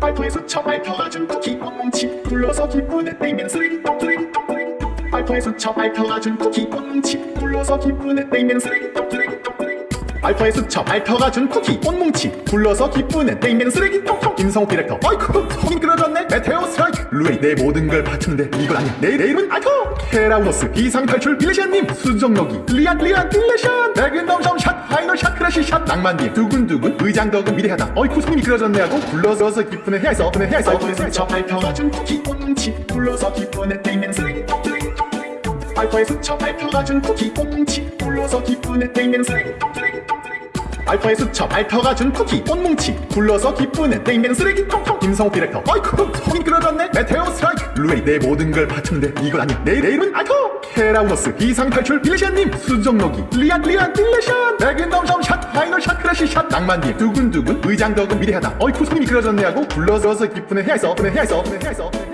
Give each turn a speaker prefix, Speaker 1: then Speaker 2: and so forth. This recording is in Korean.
Speaker 1: 발포에서 처 밟혀가준 쿠키 꽁뭉치 굴러서 기분에 떼면 쓰레기통 쓰레기통 쓰레기통. 발포에서 처 밟혀가준 쿠키 꽁뭉치 굴러서 기분에 떼면 쓰레기통 쓰레기통 쓰레기통. 알파에서 쳐 밟혀가준 쿠키 꽃뭉치 굴러서 기쁘네 땡면 쓰레기 통 통 김성욱 디렉터 어이쿠 속인 끌어졌네. 메테오 스트라이크. 루에이 내 모든 걸 바쳤는데 이건 아니야. 내, 내 이름은 알토 케라우너스 비상탈출 빌레시안님. 수정록이 리안 리안 빌레시안. 백은덤 낭만님 두근두근 의장덕은 미래하다. 어이쿠 속임이 끌어졌네 하고 굴러서 기쁘네. 해야했어 그네 해야했어 쳐 밟혀가준 쿠키 꽃뭉치 굴러서 기쁘네. 땡면 쓰레기 통 쓰레기 통 쓰레기 통 알파에서 쳐 밟혀가준 쿠키 꽃뭉치 굴러서 기쁘네. 땡면 쓰레기 통 쓰레기 통 쓰레기 통 알파의 수첩 알파가 준 쿠키 꽃뭉치 굴러서 기쁘네. 땡땡 쓰레기 통통 김성호 디렉터. 어이쿠 속인 끌어졌네. 메테오 스트라이크. 루에이 내 모든 걸 바쳤는데 이건 아니야. 내, 내 이름은 알토. 케라우너스 비상탈출 빌레시안님 수정록이. 리안 리안 빌레시안. 백인덤섬 샷 파이널 샷 크래시 샷. 낭만님 두근두근 의장덕은 미래하다. 어이쿠 속임이 끌어졌네 하고 굴러서 기쁘네. 해야했어 그네. 해야했어 그네 해야했어 그네. 해야했어